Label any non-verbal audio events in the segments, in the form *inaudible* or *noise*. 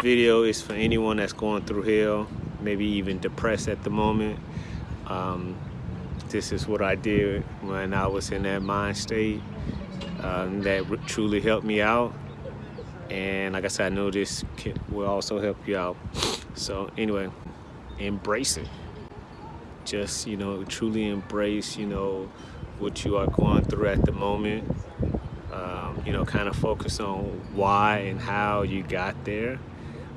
video is for anyone that's going through hell, maybe even depressed at the moment. Um, this is what I did when I was in that mind state um, that truly helped me out. And like I said, I know this will also help you out. So anyway, embrace it. Just, you know, truly embrace, you know, what you are going through at the moment. Um, you know, kind of focus on why and how you got there.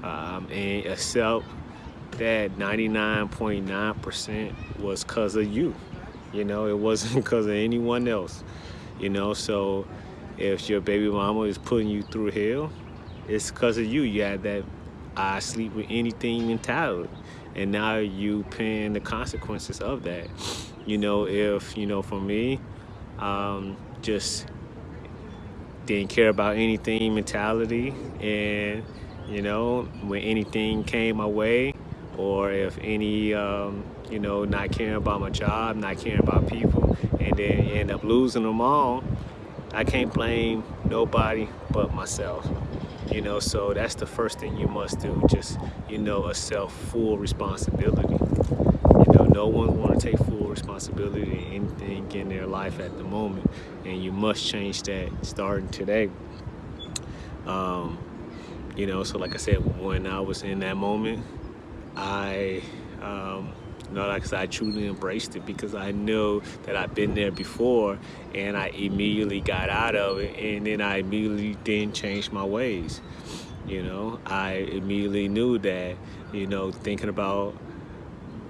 Um, and accept that 99.9% was because of you. You know, it wasn't *laughs* because of anyone else. You know, so if your baby mama is putting you through hell, it's because of you. You had that I sleep with anything mentality. And now you paying the consequences of that. You know, if, you know, for me, um, just didn't care about anything mentality and, you know, when anything came my way or if any, um, you know, not caring about my job, not caring about people, and then end up losing them all, I can't blame nobody but myself. You know, so that's the first thing you must do. Just, you know, accept full responsibility. You know, no one want to take full responsibility in anything in their life at the moment. And you must change that starting today. Um, you know, so like I said, when I was in that moment, I um, you know, like I I truly embraced it because I know that I've been there before and I immediately got out of it and then I immediately didn't change my ways. You know, I immediately knew that, you know, thinking about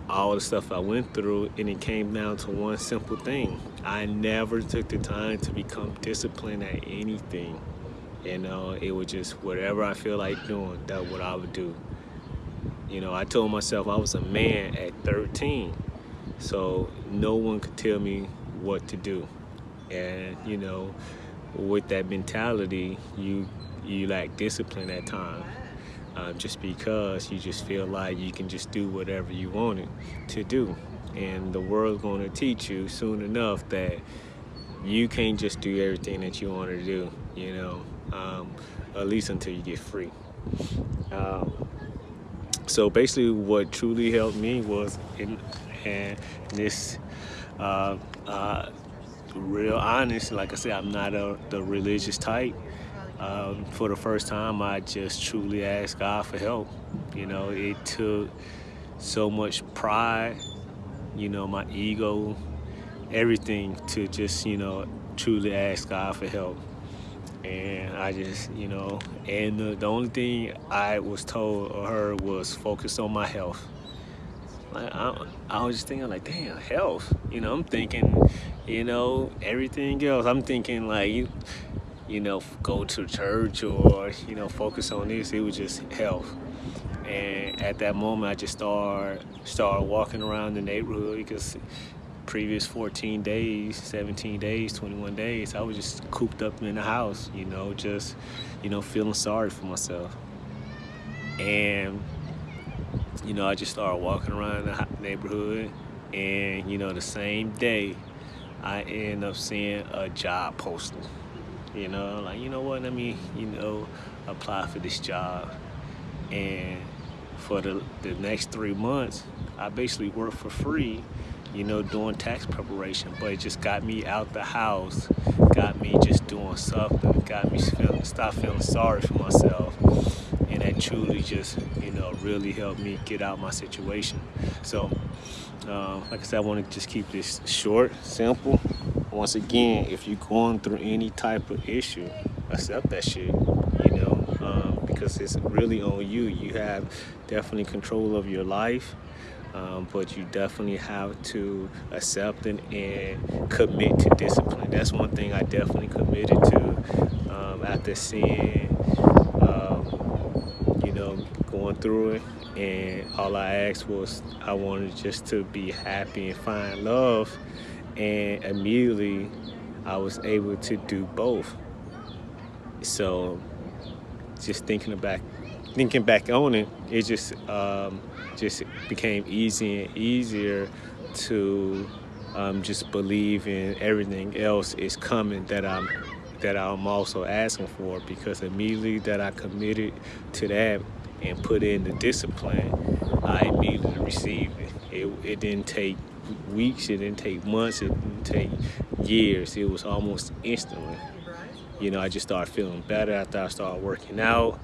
all the stuff I went through and it came down to one simple thing. I never took the time to become disciplined at anything. You know, it was just whatever I feel like doing, that's what I would do. You know, I told myself I was a man at 13, so no one could tell me what to do. And, you know, with that mentality, you you lack discipline at times. Um, just because you just feel like you can just do whatever you wanted to do. And the world's going to teach you soon enough that you can't just do everything that you want to do, you know, um, at least until you get free. Um, so basically what truly helped me was in, and this uh, uh, real honest like I said I'm not a, the religious type um, for the first time I just truly asked God for help you know it took so much pride you know my ego everything to just you know truly ask God for help and I just, you know, and the, the only thing I was told or heard was focus on my health. Like, I, I was just thinking like, damn, health. You know, I'm thinking, you know, everything else. I'm thinking like, you, you know, go to church or, you know, focus on this. It was just health. And at that moment, I just started, started walking around the neighborhood because previous 14 days 17 days 21 days I was just cooped up in the house you know just you know feeling sorry for myself. And you know I just started walking around the neighborhood and you know the same day I end up seeing a job posting. You know like you know what let me you know apply for this job. And for the, the next three months I basically worked for free you know, doing tax preparation, but it just got me out the house, got me just doing something, got me stop feeling sorry for myself. And that truly just, you know, really helped me get out my situation. So, uh, like I said, I want to just keep this short, simple. Once again, if you're going through any type of issue, accept that shit, you know, um, because it's really on you. You have definitely control of your life um, but you definitely have to accept it and commit to discipline. That's one thing I definitely committed to um, after seeing, um, you know, going through it. And all I asked was I wanted just to be happy and find love. And immediately I was able to do both. So just thinking about thinking back on it, it just um, just became easy and easier to um, just believe in everything else is coming that I'm that I'm also asking for because immediately that I committed to that and put in the discipline, I immediately received it. It, it didn't take weeks, it didn't take months, it didn't take years. It was almost instantly. You know, I just started feeling better after I started working out.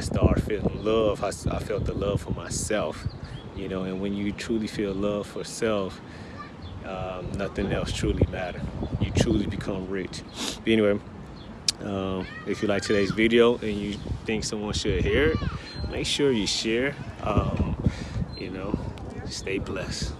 I started feeling love. I, I felt the love for myself. You know, and when you truly feel love for self, um, nothing else truly matter. You truly become rich. But anyway, um, if you like today's video and you think someone should hear it, make sure you share. Um, you know, stay blessed.